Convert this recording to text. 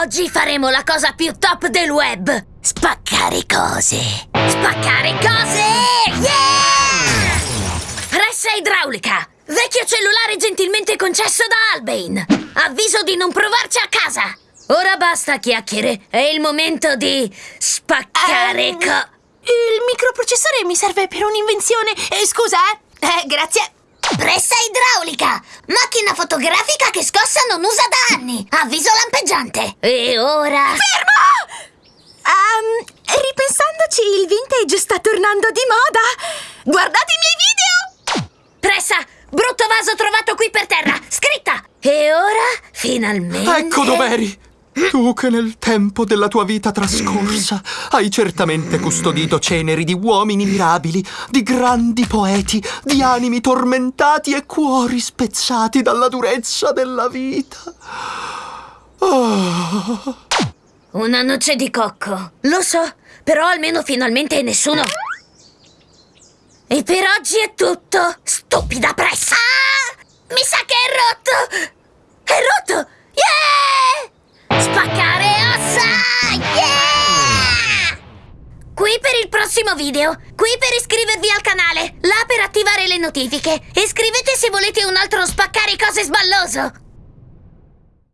Oggi faremo la cosa più top del web! Spaccare cose! Spaccare cose! Yeah! Pressa idraulica! Vecchio cellulare gentilmente concesso da Albain! Avviso di non provarci a casa! Ora basta chiacchiere, è il momento di spaccare Ehm, co... Il microprocessore mi serve per un'invenzione. Eh, scusa, eh. Eh, grazie. Pressa! Macchina fotografica che scossa non usa da anni! Avviso lampeggiante! E ora... Fermo! Ehm, ripensandoci, il vintage sta tornando di moda. Guardate i miei video! Pressa! Brutto vaso trovato qui per terra! Scritta! E ora, finalmente... Ecco dov'eri! Tu che nel tempo della tua vita trascorsa hai certamente custodito ceneri di uomini mirabili, di grandi poeti, di animi tormentati e cuori spezzati dalla durezza della vita. Oh. Una noce di cocco. Lo so, però almeno finalmente nessuno... E per oggi è tutto! Stupida pressa! Ah! Mi sa che è rotto! È rotto! Prossimo video, qui per iscrivervi al canale, là per attivare le notifiche. E scrivete se volete un altro spaccare cose sballoso.